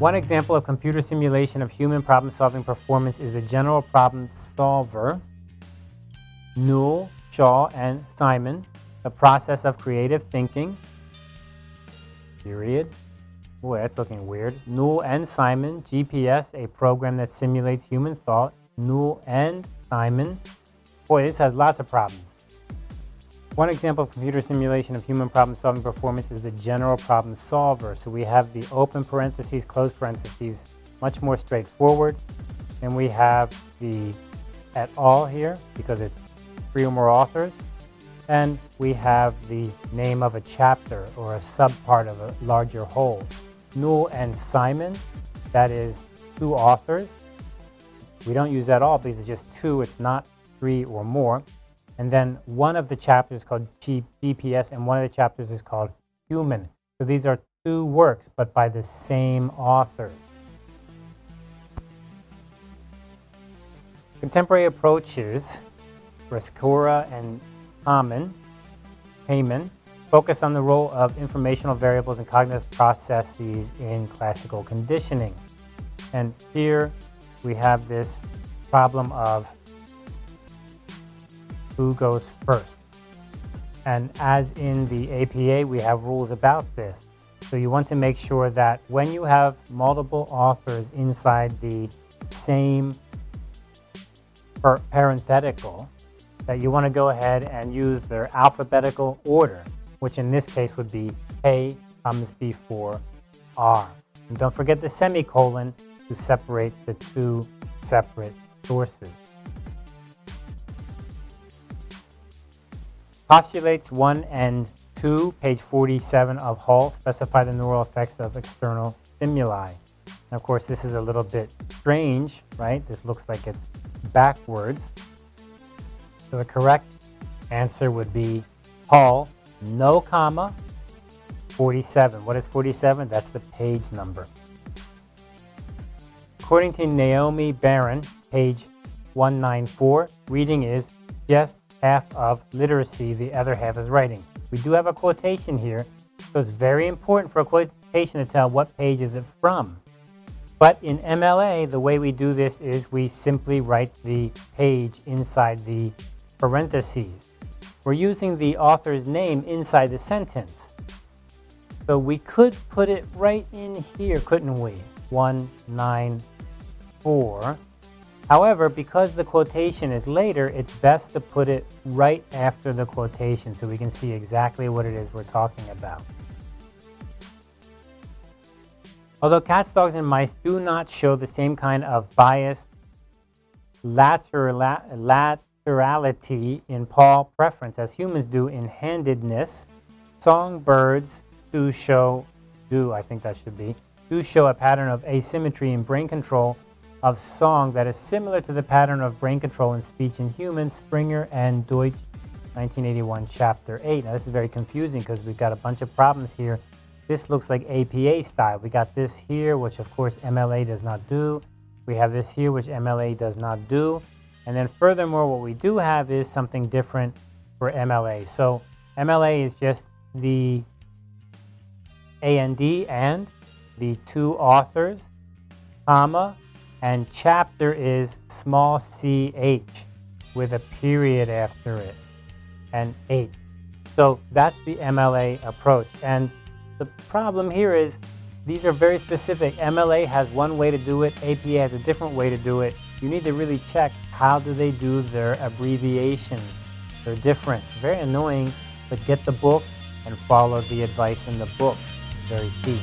One example of computer simulation of human problem-solving performance is the general problem solver, Newell, Shaw, and Simon, the process of creative thinking, period. Boy, that's looking weird. Newell and Simon, GPS, a program that simulates human thought. Newell and Simon. Boy, this has lots of problems. One example of computer simulation of human problem-solving performance is the general problem solver. So we have the open parentheses, closed parentheses, much more straightforward. And we have the et al here because it's three or more authors. And we have the name of a chapter or a subpart of a larger whole. Newell and Simon, that is two authors. We don't use that all because it's just two, it's not three or more. And then one of the chapters is called GPS and one of the chapters is called Human. So these are two works, but by the same author. Contemporary approaches, Rescorla and Hamann, Heyman, focus on the role of informational variables and cognitive processes in classical conditioning. And here we have this problem of who goes first. And as in the APA, we have rules about this. So you want to make sure that when you have multiple authors inside the same parenthetical, that you want to go ahead and use their alphabetical order, which in this case would be A comes before R. And don't forget the semicolon to separate the two separate sources. Postulates 1 and 2, page 47 of Hall, specify the neural effects of external stimuli. And of course, this is a little bit strange, right? This looks like it's backwards. So the correct answer would be Hall, no comma, 47. What is 47? That's the page number. According to Naomi Baron, page 194, reading is just half of literacy, the other half is writing. We do have a quotation here, so it's very important for a quotation to tell what page is it from. But in MLA, the way we do this is we simply write the page inside the parentheses. We're using the author's name inside the sentence. So we could put it right in here, couldn't we? 194 However, because the quotation is later, it's best to put it right after the quotation so we can see exactly what it is we're talking about. Although cats, dogs, and mice do not show the same kind of biased laterality in paw preference as humans do in handedness, songbirds do show, do I think that should be, do show a pattern of asymmetry in brain control of song that is similar to the pattern of brain control in speech in humans, Springer and Deutsch, 1981, Chapter 8. Now, this is very confusing because we've got a bunch of problems here. This looks like APA style. We got this here, which of course MLA does not do. We have this here, which MLA does not do. And then furthermore, what we do have is something different for MLA. So MLA is just the AND and the two authors, comma, and chapter is small ch with a period after it and 8. So that's the MLA approach. And the problem here is these are very specific. MLA has one way to do it. APA has a different way to do it. You need to really check how do they do their abbreviations. They're different. Very annoying, but get the book and follow the advice in the book. Very key.